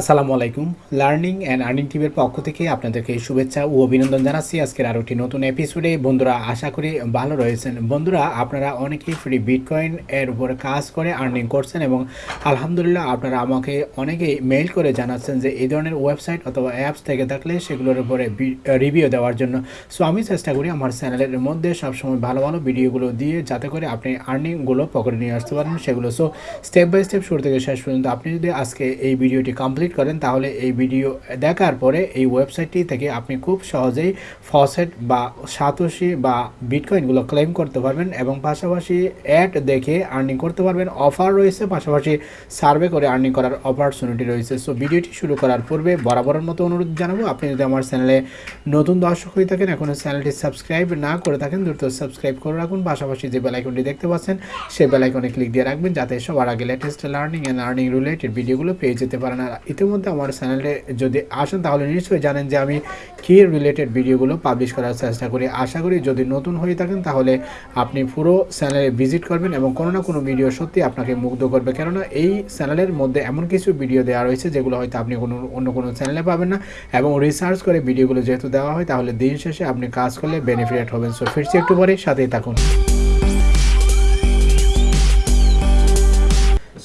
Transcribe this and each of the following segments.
আসসালামু আলাইকুম। Learning and earning টিভির পক্ষ থেকে আপনাদেরকে শুভেচ্ছা ও অভিনন্দন জানাচ্ছি। আজকের আরও একটি নতুন এপিসোডে বন্ধুরা, আশা করি ভালো রয়েছেন। বন্ধুরা, আপনারা অনেকেই ফ্রি বিটকয়েন এর উপরে কাজ করে আর্নিং করছেন এবং আলহামদুলিল্লাহ আপনারা আমাকে অনেকেই মেইল করে জানাচ্ছেন যে এই ধরনের ওয়েবসাইট অথবা অ্যাপস থেকে থাকলে সেগুলোর উপরে রিভিউ দেওয়ার জন্য। সো আমি চেষ্টা করি আমার চ্যানেলের মধ্যে সবসময় ভালো ভালো ভিডিওগুলো দিয়ে যাতে করে আপনি আর্নিংগুলো পকেটে নিয়ে আসতে পারেন সেগুলো। সো স্টেপ বাই স্টেপ শুরু থেকে শেষ পর্যন্ত আপনি যদি আজকে এই ভিডিওটি কমপ্লিট কমপ্লিট করেন, তাহলে এই ভিডিও দেখার পরে এই ওয়েবসাইটটি থেকে আপনি খুব সহজেই ফসেট বা সাতোশি বা বিটকয়েনগুলো ক্লেম করতে পারবেন এবং পাশাপাশি অ্যাড দেখে আর্নিং করতে পারবেন। অফার রয়েছে, পাশাপাশি সার্ভে করে আর্নিং করার অপরচুনিটি রয়েছে। সো ভিডিওটি শুরু করার পূর্বে বরাবরের মতো অনুরোধ জানাব, আপনি যদি আমার চ্যানেলে নতুন দর্শক হয়ে থাকেন, এখনও চ্যানেলটি সাবস্ক্রাইব না করে থাকেন, দ্রুত সাবস্ক্রাইব করে রাখুন। পাশাপাশি যে বেলাইকনটি দেখতে পাচ্ছেন, সেই বেলাইকনে ক্লিক দিয়ে রাখবেন, যাতে সবার আগে latest learning and earning related ভিডিওগুলো পেয়ে যেতে পারেন। আর ইতিমধ্যে আমার চ্যানেলে যদি আসেন, তাহলে নিশ্চয়ই জানেন যে আমি কী রিলেটেড ভিডিওগুলো পাবলিশ করার চেষ্টা করি। আশা করি যদি নতুন হয়ে থাকেন, তাহলে আপনি পুরো চ্যানেলে ভিজিট করবেন এবং কোনো না কোনো ভিডিও সত্যি আপনাকে মুগ্ধ করবে। কেননা এই চ্যানেলের মধ্যে এমন কিছু ভিডিও দেওয়া রয়েছে, যেগুলো হয়তো আপনি কোনো, অন্য কোনো চ্যানেলে পাবেন না এবং রিসার্চ করে ভিডিওগুলো যেহেতু দেওয়া হয়, তাহলে দিন শেষে আপনি কাজ করলে বেনিফিট হবেন। সো ফিরছি একটু পরে, সাথেই থাকুন।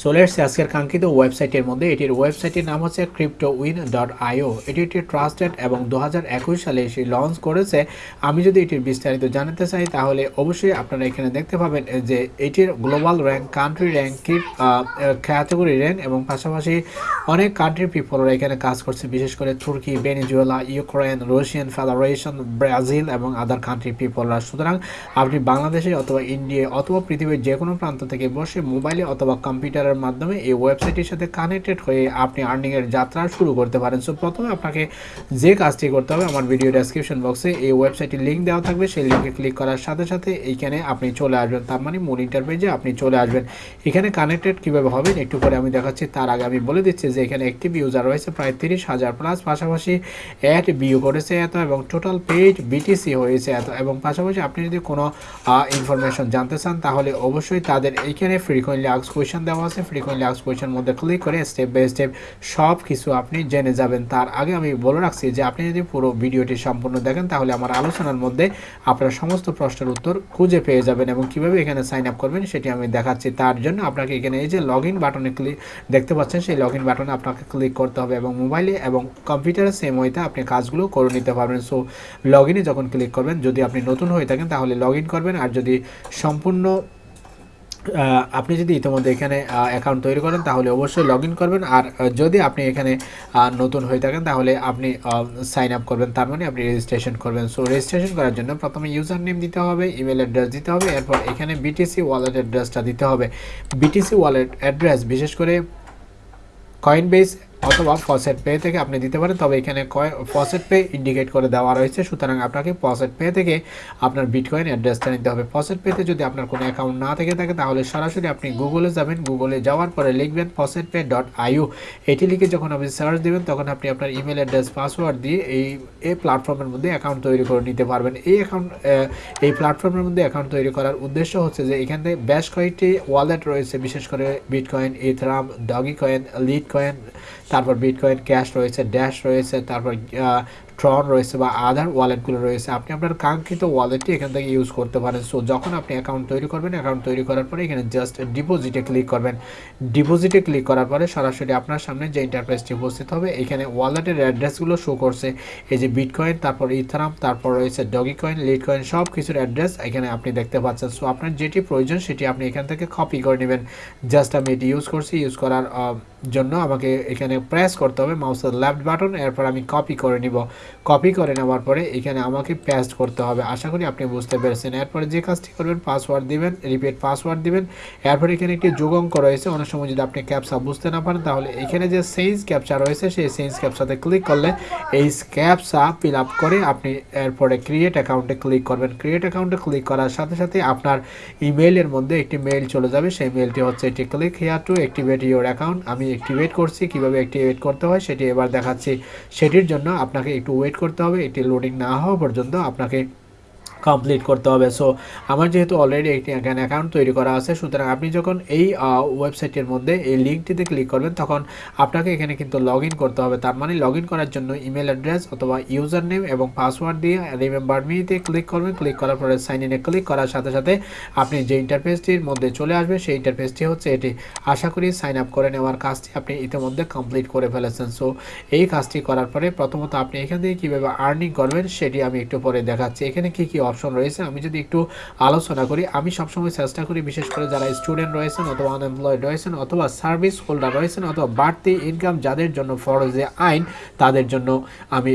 চলে এসছে আজকের কাঙ্ক্ষিত ওয়েবসাইটের মধ্যে এটির ওয়েবসাইটের নাম হচ্ছে ক্রিপ্টো উইন ডট আইও এটি একটি ট্রাস্টেড এবং দু হাজার একুশ সালে এসে লঞ্চ করেছে। আমি যদি এটির বিস্তারিত জানাতে চাই, তাহলে অবশ্যই আপনারা এখানে দেখতে পাবেন যে এটির global rank country rank category rank এবং পাশাপাশি অনেক কান্ট্রি পিপলরা এখানে কাজ করছে, বিশেষ করে তুর্কি, Venezuela, Ukraine, Russian Federation, Brazil এবং আদার কান্ট্রি পিপলরা সুতরাং আপনি বাংলাদেশে অথবা ইন্ডিয়া অথবা পৃথিবীর যে কোনো প্রান্ত থেকে বসে মোবাইলে অথবা কম্পিউটার করার মাধ্যমে এই ওয়েবসাইটের সাথে কানেক্টেড হয়ে আপনি আর্নিংয়ের যাত্রা শুরু করতে পারেন। সো প্রথমে আপনাকে যে কাজটি করতে হবে, আমার ভিডিও ডেসক্রিপশন বক্সে এই ওয়েবসাইটের লিঙ্ক দেওয়া থাকবে। সেই লিঙ্কে ক্লিক করার সাথে সাথে এইখানে আপনি চলে আসবেন। তার মানে মূল ইন্টারপেজে আপনি চলে আসবেন। এখানে কানেক্টেড কীভাবে হবেন একটু পরে আমি দেখাচ্ছি। তার আগে আমি বলে দিচ্ছি যে এখানে অ্যাক্টিভ ইউজার রয়েছে, প্রায় তিরিশ হাজার প্লাস পাশাপাশি অ্যাড বিউ করেছে এত এবং টোটাল পেজ বিটিসি হয়েছে এত। এবং পাশাপাশি আপনি যদি কোনো ইনফরমেশন জানতে চান, তাহলে অবশ্যই তাদের এইখানে ফ্রিকোয়েন্টলি আক্স কোয়েশন দেওয়া আছে। ফ্রিকোয়েন্টলি আক্স কোয়েশনের মধ্যে ক্লিক করে স্টেপ বাই স্টেপ সব কিছু আপনি জেনে যাবেন। তার আগে আমি বলে রাখছি যে, আপনি যদি পুরো ভিডিওটি সম্পূর্ণ দেখেন, তাহলে আমার আলোচনার মধ্যে আপনার সমস্ত প্রশ্নের উত্তর খুঁজে পেয়ে যাবেন এবং কীভাবে এখানে সাইন আপ করবেন সেটি আমি দেখাচ্ছি। তার জন্য আপনাকে এখানে এই যে লগ বাটনে ক্লিক দেখতে পাচ্ছেন, সেই লগ বাটনে আপনাকে ক্লিক করতে হবে এবং মোবাইলে এবং কম্পিউটারে সেম ওইতে আপনি কাজগুলো করে নিতে পারবেন। সো লগ যখন ক্লিক করবেন, যদি আপনি নতুন হয়ে থাকেন, তাহলে লগ করবেন। আর যদি সম্পূর্ণ আপনি যদি ইতিমধ্যে এখানে অ্যাকাউন্ট তৈরি করেন, তাহলে অবশ্যই লগ করবেন। আর যদি আপনি এখানে নতুন হয়ে থাকেন, তাহলে আপনি সাইন আপ করবেন। তার মানে আপনি রেজিস্ট্রেশন করবেন। সো রেজিস্ট্রেশন করার জন্য প্রথমে ইউজার নেম দিতে হবে ইমেল অ্যাড্রেস দিতে হবে, এরপর এখানে বিটিসি ওয়ালেট অ্যাড্রেসটা দিতে হবে। বিটিসি ওয়ালেট অ্যাড্রেস বিশেষ করে কয়েন বেস অথবা ফসেট পে থেকে আপনি দিতে পারেন, তবে এখানে ফসেট পে ইন্ডিকেট করে দেওয়া রয়েছে। সুতরাং আপনাকে ফসেট পে থেকে আপনার বিটকয়েন অ্যাড্রেসটা নিতে হবে। ফসেট পেতে যদি আপনার কোনো অ্যাকাউন্ট না থেকে থাকে, তাহলে সরাসরি আপনি গুগলে যাবেন। গুগলে যাওয়ার পরে লিখবেন ফসেট পে ডট আইউ এটি লিখে যখন আপনি সার্চ দেবেন, তখন আপনি আপনার ইমেল অ্যাড্রেস পাসওয়ার্ড দিয়ে এই এই প্ল্যাটফর্মের মধ্যে অ্যাকাউন্ট তৈরি করে নিতে পারবেন। এই অ্যাকাউন্ট এই প্ল্যাটফর্মের মধ্যে অ্যাকাউন্ট তৈরি করার উদ্দেশ্য হচ্ছে যে এখানে বেশ কয়েকটি ওয়ালেট রয়েছে, বিশেষ করে bitcoin ইথরাম doggy coin lead coin তারপর বিটকয়েন ক্যাশ রয়েছে ড্যাশ রয়েছে, তারপর ট্রন রয়েছে বা আদার ওয়ালেটগুলো রয়েছে। আপনি আপনার কাঙ্ক্ষিত ওয়ালেটটি এখান থেকে ইউজ করতে পারেন। সো যখন আপনি অ্যাকাউন্ট তৈরি করবেন অ্যাকাউন্ট তৈরি করার পরে এখানে জাস্ট ডিপোজিটে ক্লিক করবেন। ডিপোজিটে ক্লিক করার পরে সরাসরি আপনার সামনে যে ইন্টারপ্রাইজটি উপস্থিত হবে, এখানে ওয়ালেটের অ্যাড্রেসগুলো শো করছে। এই যে বিটকয়েন তারপর ইথারাম তারপর রয়েছে ডগি কয়েন লিড কয়েন সব কিছুর অ্যাড্রেস এখানে আপনি দেখতে পাচ্ছেন। সো আপনার যেটি প্রয়োজন সেটি আপনি এখান থেকে কপি করে নেবেন। জাস্ট আমি এটি ইউজ করছি। ইউজ করার জন্য আমাকে এখানে প্রেস করতে হবে মাউসের লেফট বাটন এরপর আমি কপি করে নিব। কপি করে নেওয়ার পরে এখানে আমাকে পেস্ট করতে হবে। আশা করি আপনি বুঝতে পেরেছেন। এরপরে যে কাজটি করবেন পাসওয়ার্ড দিবেন রিপিট পাসওয়ার্ড দিবেন। এরপরে এখানে একটি যোগ অঙ্ক রয়েছে। অনেক সময় যদি আপনি ক্যাপসা বুঝতে না পারেন, তাহলে এখানে যে সেন্স ক্যাপচা রয়েছে, সেই সেন্স ক্যাপসাতে ক্লিক করলে এই ক্যাপসা ফিল আপ করে আপনি এরপরে ক্রিয়েট অ্যাকাউন্টে ক্লিক করবেন। ক্রিয়েট অ্যাকাউন্টে ক্লিক করার সাথে সাথে আপনার ইমেইলের মধ্যে একটি মেইল চলে যাবে। সেই মেইলটি হচ্ছে এটি click here to activate your account আমি অ্যাক্টিভেট করছি, কীভাবে অ্যাক্টিভেট করতে হয় সেটি এবার দেখাচ্ছি। সেটির জন্য আপনাকে একটু ওয়েট করতে হবে, এটি লোডিং না হওয়া পর্যন্ত আপনাকে কমপ্লিট করতে হবে। সো আমার যেহেতু অলরেডি একটি অ্যাকাউন্ট তৈরি করা আছে, সুতরাং আপনি যখন এই ওয়েবসাইটের মধ্যে এই লিঙ্কটিতে ক্লিক করবেন, তখন আপনাকে এখানে কিন্তু লগ করতে হবে। তার মানে লগ করার জন্য ইমেল অ্যাড্রেস অথবা ইউজার নেম এবং পাসওয়ার্ড দিয়ে রিমেম্বার মিতে ক্লিক করবেন। ক্লিক করার পরে সাইন ইনে ক্লিক করার সাথে সাথে আপনি যে ইন্টারফেসটির মধ্যে চলে আসবে, সেই ইন্টারফেসটি হচ্ছে এটি। আশা করি সাইন আপ করে নেওয়ার কাজটি আপনি ইতিমধ্যে কমপ্লিট করে ফেলেছেন। সো এই কাজটি করার পরে প্রথমত আপনি এখান থেকে কীভাবে আর্নিং করবেন, সেটি আমি একটু পরে দেখাচ্ছি। এখানে কি কি অপশন রয়েছে। আমি যদি একটু আলোচনা করি, আমি সবসময় চেষ্টা করি বিশেষ করে যারা স্টুডেন্ট রয়েছেন অথবা আনএমপ্লয়েড রয়েছেন অথবা সার্ভিস হোল্ডার রয়েছেন অথবা বাড়তি ইনকাম যাদের জন্য ফরজে আইন, তাদের জন্য আমি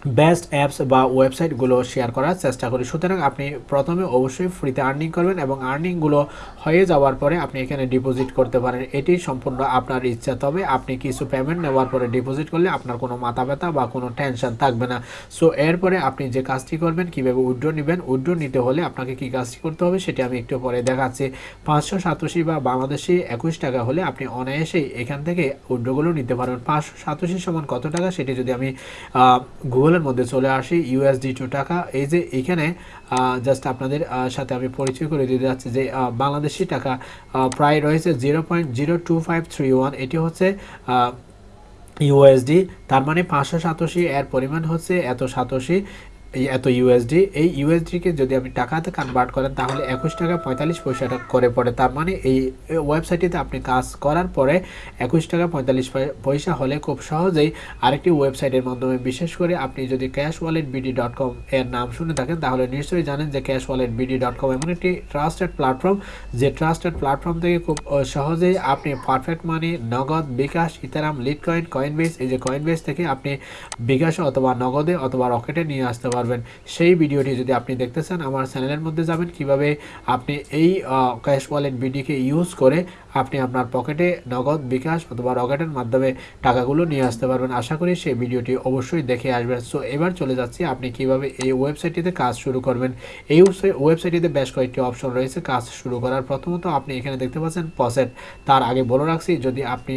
বেস্ট অ্যাপস বা ওয়েবসাইটগুলো শেয়ার করার চেষ্টা করি। সুতরাং আপনি প্রথমে অবশ্যই ফ্রিতে আর্নিং করবেন এবং আর্নিংগুলো হয়ে যাওয়ার পরে আপনি এখানে ডিপোজিট করতে পারেন। এটি সম্পূর্ণ আপনার ইচ্ছা। তবে আপনি কিছু পেমেন্ট নেওয়ার পরে ডিপোজিট করলে আপনার কোনো মাথা ব্যথা বা কোনো টেনশন থাকবে না। সো এরপরে আপনি যে কাজটি করবেন, কীভাবে উইড্রো নেবেন, উইড্রো নিতে হলে আপনাকে কী কাজটি করতে হবে সেটি আমি একটু পরে দেখাচ্ছি। পাঁচশো সাতাশি বা বাংলাদেশি একুশ টাকা হলে আপনি অনায়াসেই এখান থেকে উইড্রোগুলো নিতে পারবেন পাঁচশো সাতাশি সমান কত টাকা সেটি যদি আমি গুগল গুগলের মধ্যে চলে আসি ইউএসডি টু টাকা। এই যে এখানে জাস্ট আপনাদের সাথে আমি পরিচয় করে দিতে যাচ্ছি যে বাংলাদেশি টাকা প্রায় রয়েছে zero point zero two five three one এটি হচ্ছে ইউএসডি তার মানে পাঁচশো সাতাশি, এর পরিমাণ হচ্ছে এত সাতাশি। এই এত ইউএসডি এই ইউএসডিকে যদি আপনি টাকাতে কনভার্ট করেন, তাহলে একুশ টাকা পঁয়তাল্লিশ পয়সাটা করে পড়ে। তার মানে এই ওয়েবসাইটটিতে আপনি কাজ করার পরে একুশ টাকা পঁয়তাল্লিশ পয়সা হলে খুব সহজেই আরেকটি ওয়েবসাইটের মাধ্যমে, বিশেষ করে আপনি যদি cash wallet BD dot com এর নাম শুনে থাকেন, তাহলে নিশ্চয়ই জানেন যে cash wallet BD dot com এমন একটি ট্রাস্টেড প্ল্যাটফর্ম যে ট্রাস্টেড প্ল্যাটফর্ম থেকে খুব সহজেই আপনি Perfect Money Nagad, bKash, Ethereum Litecoin Coinbase এই যে কয়েন বেস থেকে আপনি বিকাশ অথবা নগদে অথবা রকেটে নিয়ে আসতে পারেন পারবেন। সেই ভিডিওটি যদি আপনি দেখতে চান, আমার চ্যানেলের মধ্যে যাবেন। কীভাবে আপনি এই ক্যাশ ওয়ালেট বিডিকে ইউজ করে আপনি আপনার পকেটে নগদ, বিকাশ অথবা রকেটের মাধ্যমে টাকাগুলো নিয়ে আসতে পারবেন। আশা করি সেই ভিডিওটি অবশ্যই দেখে আসবেন। সো, এবার চলে যাচ্ছি আপনি কীভাবে এই ওয়েবসাইটটিতে কাজ শুরু করবেন। এই ওয়েবসাইটটিতে বেশ কয়েকটি অপশন রয়েছে কাজ শুরু করার। প্রথমত আপনি এখানে দেখতে পাচ্ছেন পসেট। তার আগে বলে রাখছি, যদি আপনি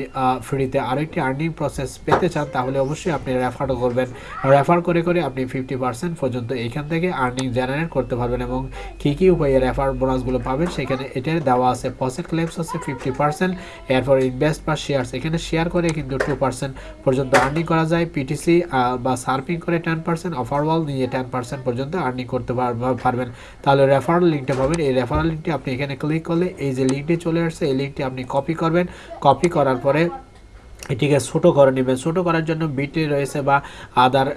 ফ্রিতে আরও একটি আর্নিং প্রসেস পেতে চান, তাহলে অবশ্যই আপনি রেফার করবেন। রেফার করে করে আপনি ফিফটি পার্সেন্ট পর্যন্ত এখান থেকে আর্নিং জেনারেট করতে পারবেন এবং কী কী উপায়ে রেফার বোনাসগুলো পাবেন সেখানে এটার দেওয়া আছে পসেট ক্লেমস হচ্ছে ফিফটি পার্সেন্ট এরপর ইনভেস্ট বা শেয়ারস এখানে শেয়ার করে কিন্তু টু পার্সেন্ট পর্যন্ত আর্নিং করা যায় পিটিসি বা সার্ফিং করে টেন পার্সেন্ট অফারওয়াল নিয়ে টেন পার্সেন্ট পর্যন্ত আর্নিং করতে পারবেন। তাহলে রেফারেল লিঙ্কটা পাবেন, এই রেফারেল লিঙ্কটি আপনি এখানে ক্লিক করলে এই যে লিঙ্কটি চলে আসছে, এই লিঙ্কটি আপনি কপি করবেন। কপি করার পরে এটিকে ছোটো করে নেবেন ছোটো করার জন্য বিটি রয়েছে বা আদার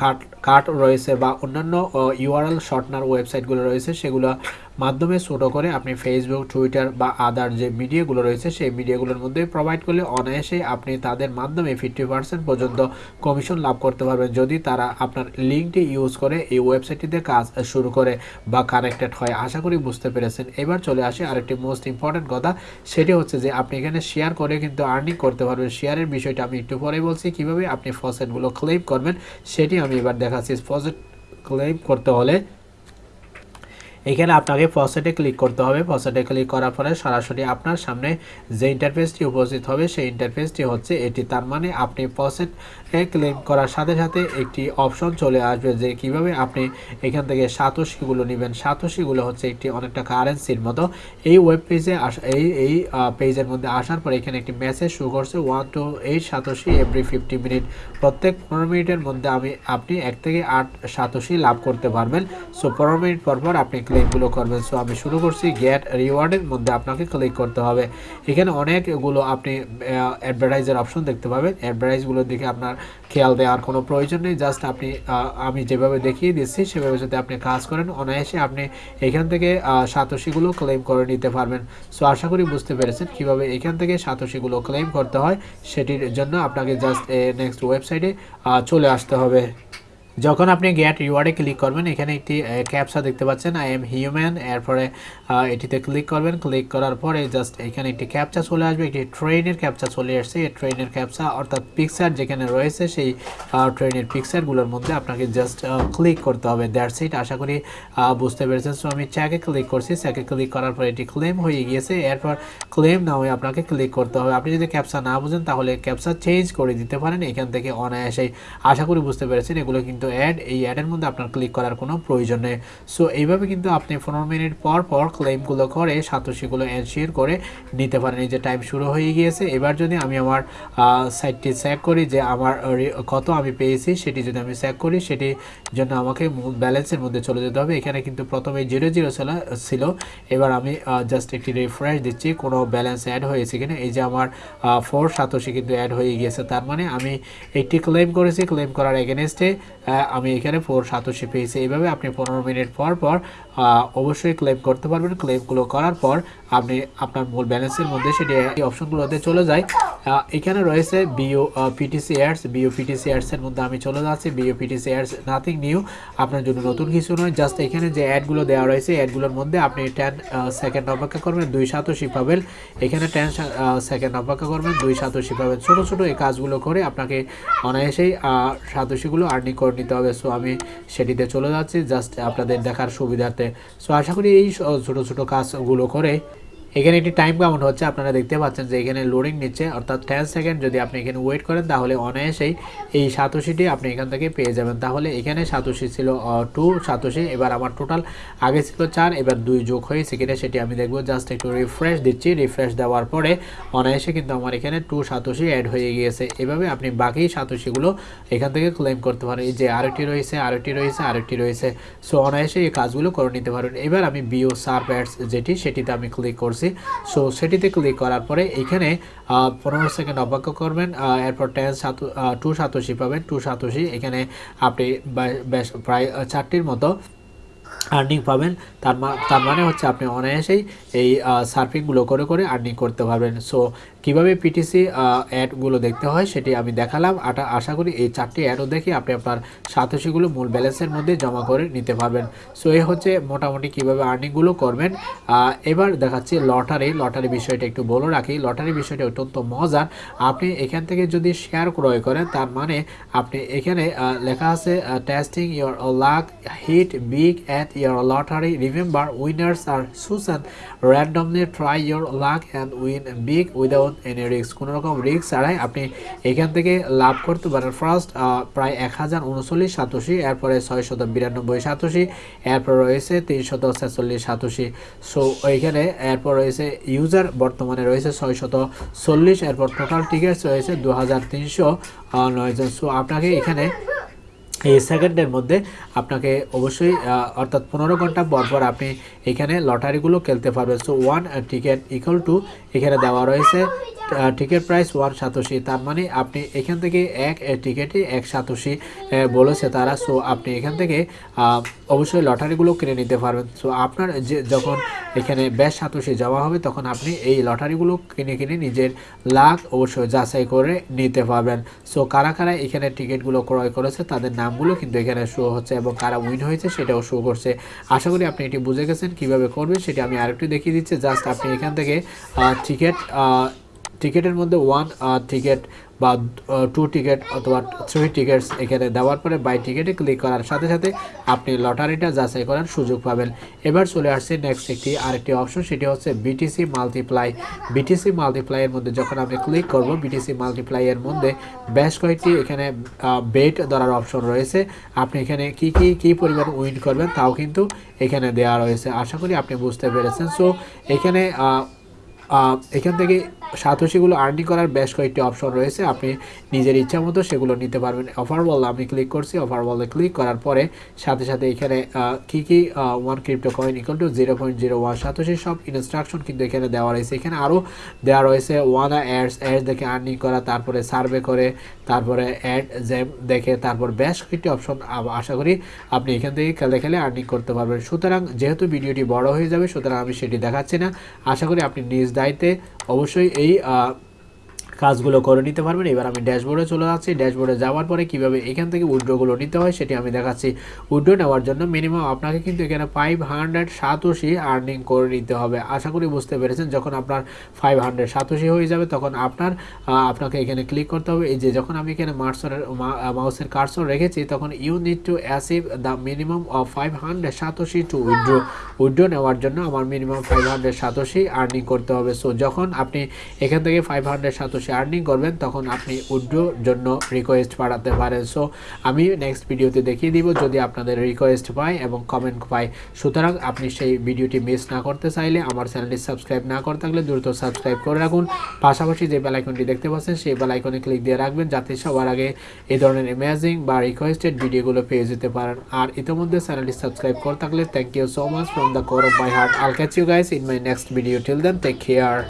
কাট কাট রয়েছে বা অন্যান্য ইউআরএল শর্টনার ওয়েবসাইটগুলো রয়েছে। সেগুলো মাধ্যমে ছোটো করে আপনি ফেসবুক টুইটার বা আদার যে মিডিয়াগুলো রয়েছে, সেই মিডিয়াগুলোর মধ্যে প্রোভাইড করলে অনায়াসেই আপনি তাদের মাধ্যমে ফিফটি পার্সেন্ট পর্যন্ত কমিশন লাভ করতে পারবেন। যদি তারা আপনার লিঙ্কটি ইউজ করে এই ওয়েবসাইটটিতে কাজ শুরু করে বা কানেক্টেড হয়, আশা করি বুঝতে পেরেছেন। এবার চলে আসে আরেকটি মোস্ট ইম্পর্টেন্ট কথা, সেটি হচ্ছে যে আপনি এখানে শেয়ার করে কিন্তু আর্নিং করতে পারবেন। শেয়ারের বিষয়টা আমি একটু পরে বলছি, কীভাবে আপনি ফসেটগুলো ক্লেম করবেন, সেটি আমি এবার দেখাচ্ছি। ফসেট ক্লেম করতে হলে এখানে আপনাকে ফসেটে ক্লিক করতে হবে। ফসেটে ক্লিক করার পরে সরাসরি আপনার সামনে যে ইন্টারফেসটি উপস্থিত হবে, সেই ইন্টারফেসটি হচ্ছে এটি। তার মানে আপনি ফসেটে ক্লিক করার সাথে সাথে একটি অপশন চলে আসবে যে কীভাবে আপনি এখান থেকে সাতশিগুলো নেবেন। সাতশিগুলো হচ্ছে একটি অনেকটা কারেন্সির মতো। এই ওয়েব পেজে এই এই পেজের মধ্যে আসার পর এখানে একটি মেসেজ শুরু করছে one two eight satoshi every fifty minute প্রত্যেক পনেরো মিনিটের মধ্যে আমি, আপনি এক থেকে আট সাতশি লাভ করতে পারবেন। সো পনেরো মিনিট পর পর আপনি ক্লিকগুলো করবেন। সো আমি শুরু করছি গেট রিওয়ার্ডের মধ্যে আপনাকে ক্লিক করতে হবে। এখানে অনেকগুলো আপনি অ্যাডভার্টাইজের অপশন দেখতে পাবেন। অ্যাডভার্টাইজগুলোর দিকে আপনার খেয়াল দেওয়ার কোনো প্রয়োজন নেই। জাস্ট আপনি আমি যেভাবে দেখিয়ে দিচ্ছি, সেভাবে যদি আপনি কাজ করেন, অনায়াসে আপনি এখান থেকে সাতশিগুলো ক্লেম করে নিতে পারবেন। সো আশা করি বুঝতে পেরেছেন কীভাবে এখান থেকে সাতশিগুলো ক্লেম করতে হয়। সেটির জন্য আপনাকে জাস্ট নেক্সট ওয়েবসাইটে চলে আসতে হবে। যখন আপনি গেট রিওয়ার্ডে ক্লিক করবেন, এখানে একটি ক্যাপসা দেখতে পাচ্ছেন আই এম হিউম্যান এরপরে এটিতে ক্লিক করবেন। ক্লিক করার পরে জাস্ট এখানে একটি ক্যাপচা চলে আসবে একটি ট্রেনের ক্যাপচা চলে আসছে। এই ট্রেনের ক্যাপচা অর্থাৎ পিকচার যেখানে রয়েছে, সেই ট্রেনের পিকচারগুলোর মধ্যে আপনাকে জাস্ট ক্লিক করতে হবে। দ্যাটস ইট আশা করি বুঝতে পেরেছেন। সো আমি চ্যাকে ক্লিক করছি। চ্যাকে ক্লিক করার পরে এটি ক্লেম হয়ে গিয়েছে। এরপর ক্লেম না হয়ে আপনাকে ক্লিক করতে হবে। আপনি যদি ক্যাপচা না বুঝেন, তাহলে ক্যাপচা চেঞ্জ করে দিতে পারেন এখান থেকে অনায়াসেই। আশা করি বুঝতে পেরেছেন, এগুলো কিন্তু কিন্তু অ্যাড এই অ্যাডের মধ্যে আপনার ক্লিক করার কোনো প্রয়োজন নেই। সো এইভাবে কিন্তু আপনি পনেরো মিনিট পর পর ক্লেমগুলো করে সাতোশিগুলো এনশিওর করে নিতে পারেন। এই যে টাইম শুরু হয়ে গিয়েছে, এবার যদি আমি আমার সাইটটি চেক করি যে আমার কত আমি পেয়েছি, সেটি যদি আমি চেক করি, সেটি জন্য আমাকে ব্যালেন্সের মধ্যে চলে যেতে হবে। এখানে কিন্তু প্রথমে জিরো জিরো ছিল এবার আমি জাস্ট একটি রিফ্রেশ দিচ্ছি, কোনো ব্যালেন্স অ্যাড হয়েছে কিনা। এই যে আমার ফোর সাতোশি কিন্তু অ্যাড হয়ে গিয়েছে। তার মানে আমি একটি ক্লেম করেছি ক্লেম করার এগেনস্টে আমি এখানে ফোর সাতাশি পেয়েছি এইভাবে আপনি পনেরো মিনিট পর পর অবশ্যই ক্লেম করতে পারবেন। ক্লেমগুলো করার পর আপনি আপনার মূল ব্যালেন্সের মধ্যে সেটি এই অপশনগুলোতে চলে যায়। এখানে রয়েছে বিও পিটিসি এয়ার্স বিও পিটিসি এর মধ্যে আমি চলে যাচ্ছি। Bio PTC ears nothing new আপনার জন্য নতুন কিছু নয় জাস্ট এখানে যে অ্যাডগুলো দেওয়া রয়েছে অ্যাডগুলোর মধ্যে আপনি টেন সেকেন্ড অপেক্ষা করবেন, দুই সাতোশি পাবেন। এখানে টেন সেকেন্ড অপেক্ষা করবেন, দুই সাতোশি পাবেন। ছোটো ছোটো এই কাজগুলো করে আপনাকে অনায়াসেই সাতোশিগুলো আর্নিং করে নিতে হবে। সো আমি সেটিতে চলে যাচ্ছি। জাস্ট আপনাদের দেখার সুবিধার্থে সো আশা করি এই ছোট ছোটো কাজগুলো করে এখানে একটি টাইম কাউন্ট হচ্ছে, আপনারা দেখতে পাচ্ছেন যে এখানে লোডিং নিচ্ছে, অর্থাৎ টেন সেকেন্ড যদি আপনি এখানে ওয়েট করেন, তাহলে অনায়াসেই এই সাতোশিটি আপনি এখান থেকে পেয়ে যাবেন। তাহলে এখানে সাতোশি ছিল টু সাতোশি, এবার আমার টোটাল আগে ছিল চার, এবার দুই যোগ হয়েছে কিনা সেটি আমি দেখব। জাস্ট একটু রিফ্রেশ দিচ্ছি রিফ্রেশ দেওয়ার পরে অনায়াসে কিন্তু আমার এখানে টু সাতোশি অ্যাড হয়ে গিয়েছে। এভাবে আপনি বাকি সাতোশিগুলো এখান থেকে ক্লেম করতে পারেন। এই যে আরেকটি রয়েছে আরেকটি রয়েছে আরেকটি রয়েছে। সো অনায়াসে এই কাজগুলো করে নিতে পারেন। এবার আমি বিও সার্ভ অ্যাডস যেটি, সেটিতে আমি ক্লিক করছি। সো সেটিতে ক্লিক করার পরে এখানে পনেরো সেকেন্ড অপেক্ষা করবেন এরপর টেন সাত টু সাতোশি পাবেন টু সাতোশি। এখানে আপনি প্রায় চারটির মতো আর্নিং পাবেন। তার তার মানে হচ্ছে আপনি অনায়াসেই এই সার্ফিংগুলো করে করে আর্নিং করতে পারবেন। সো কীভাবে পিটিসি অ্যাডগুলো দেখতে হয় সেটি আমি দেখালাম। আটা, আশা করি এই চারটি অ্যাডও দেখে আপনি আপনার সাতোশিগুলো মূল ব্যালেন্সের মধ্যে জমা করে নিতে পারবেন। সো এ হচ্ছে মোটামুটি কীভাবে আর্নিংগুলো করবেন। এবার দেখাচ্ছি লটারি লটারি বিষয়টা একটু বলে রাখি। লটারি বিষয়টা অত্যন্ত মজার। আপনি এখান থেকে যদি শেয়ার ক্রয় করেন, তার মানে আপনি এখানে লেখা আছে testing your luck hit big at your lottery remember winners are chosen randomly try your luck and win big without any risk কোনো রকম রিস্ক ছাড়াই আপনি এখান থেকে লাভ করতে পারেন। ফার্স্ট প্রায় এক হাজার উনচল্লিশ সাতোশি, এরপরে ছয়শত বিরানব্বই সাতোশি, এরপর রয়েছে তিনশত ছেচল্লিশ সাতোশি। সো এইখানে এরপর রয়েছে ইউজার বর্তমানে রয়েছে ছয়শত চল্লিশ, এরপর টোটাল টিকিটস রয়েছে দু হাজার তিনশো নয়জন সো আপনাকে এখানে এই সেকেন্ডের মধ্যে আপনাকে অবশ্যই অর্থাৎ পনেরো ঘণ্টা পরপর পর আপনি এখানে লটারিগুলো খেলতে পারবেন। So one ticket equal to এখানে দেওয়া রয়েছে। Ticket price one satoshi. তার মানে আপনি এখান থেকে এক টিকিটে এক সাতোশি বলেছে তারা। সো আপনি এখান থেকে অবশ্যই লটারিগুলো কিনে নিতে পারবেন। সো আপনার যে, যখন এখানে বেশ সাতোশি জমা হবে, তখন আপনি এই লটারিগুলো কিনে কিনে নিজের লাখ অবশ্যই যাচাই করে নিতে পারবেন। সো কারা কারা এখানে টিকিটগুলো ক্রয় করেছে, তাদের নামগুলো কিন্তু এখানে শো হচ্ছে এবং কারা উইন হয়েছে সেটাও শো করছে। আশা করি আপনি এটি বুঝে গেছেন, কীভাবে করবেন সেটি আমি আরেকটু দেখিয়ে দিচ্ছি। জাস্ট আপনি এখান থেকে টিকিট টিকিটের মধ্যে ওয়ান টিকিট বা টু টিকিট অথবা থ্রি টিকিটস এখানে দেওয়ার পরে বাই টিকিটে ক্লিক করার সাথে সাথে আপনি লটারিটা যাচাই করার সুযোগ পাবেন। এবার চলে আসছে নেক্সট একটি আরেকটি অপশন সেটি হচ্ছে বিটিসি মাল্টিপ্লাই বিটিসি মাল্টিপ্লাইয়ের মধ্যে যখন আপনি ক্লিক করব বিটিসি মাল্টিপ্লাইয়ের মধ্যে বেশ কয়েকটি এখানে বেট ধরার অপশন রয়েছে। আপনি এখানে কি কি কি পরিমাণ উইন করবেন তাও কিন্তু এখানে দেওয়া রয়েছে। আশা করি আপনি বুঝতে পেরেছেন। সো এখানে এখান থেকে সাতোশিগুলো আর্নিং করার বেশ কয়েকটি অপশন রয়েছে। আপনি নিজের ইচ্ছা মতো সেগুলো নিতে পারবেন। অফার বল আমি ক্লিক করছি। অফার বলে ক্লিক করার পরে সাথে সাথে এখানে কী কি one crypto coin equal to zero point zero one satoshi সব ইনস্ট্রাকশন কিন্তু এখানে দেওয়া রয়েছে। এখানে আরও দেওয়া রয়েছে ওয়ান অ্যাডস অ্যাডস দেখে আর্নিং করা, তারপরে সার্ভে করে, তারপরে অ্যাড জ্যাম দেখে, তারপর বেশ কয়েকটি অপশন আশা করি আপনি এখান থেকে খেলে খেলে আর্নিং করতে পারবেন। সুতরাং যেহেতু ভিডিওটি বড় হয়ে যাবে, সুতরাং আমি সেটি দেখাচ্ছি না। আশা করি আপনি নিজ দায়িত্বে অবশ্যই এই আহ, কাজগুলো করে নিতে পারবেন। এবার আমি ড্যাশবোর্ডে চলে যাচ্ছি। ড্যাশবোর্ডে যাওয়ার পরে কীভাবে এখান থেকে উইড্রোগুলো নিতে হয় সেটি আমি দেখাচ্ছি। উইড্রো নেওয়ার জন্য মিনিমাম আপনাকে কিন্তু এখানে ফাইভ হান্ড্রেড সাতোশি আর্নিং করে নিতে হবে। আশা করি বুঝতে পেরেছেন, যখন আপনার ফাইভ হান্ড্রেড সাতোশি হয়ে যাবে, তখন আপনার আপনাকে এখানে ক্লিক করতে হবে। এই যে যখন আমি এখানে মার্সরের মাউসের কার্সর রেখেছি, তখন you need to achieve the minimum of five hundred satoshi to withdraw withdraw নেওয়ার জন্য আমার minimum five hundred satoshi earning করতে হবে। সো যখন আপনি এখান থেকে ফাইভ হান্ড্রেড সাতোশি বেশি আর্নিং করবেন, তখন আপনি উইড্রোর জন্য রিকোয়েস্ট পাঠাতে পারেন। সো আমি নেক্সট ভিডিওতে দেখিয়ে দিব যদি আপনাদের রিকোয়েস্ট পাই এবং কমেন্ট পাই সুতরাং আপনি সেই ভিডিওটি মিস না করতে চাইলে আমার চ্যানেলটি সাবস্ক্রাইব না করে থাকলে দ্রুত সাবস্ক্রাইব করে রাখুন। পাশাপাশি যে বেলাইকনটি দেখতে পাচ্ছেন, সেই বেলাইকনে ক্লিক দিয়ে রাখবেন যাতে সবার আগে এই ধরনের অ্যামেজিং বা রিকোয়েস্টেড ভিডিওগুলো পেয়ে যেতে পারেন। আর ইতিমধ্যে চ্যানেলটি সাবস্ক্রাইব করে থাকলে thank you so much from the core of my heart I'll catch you guys in my next video till then take care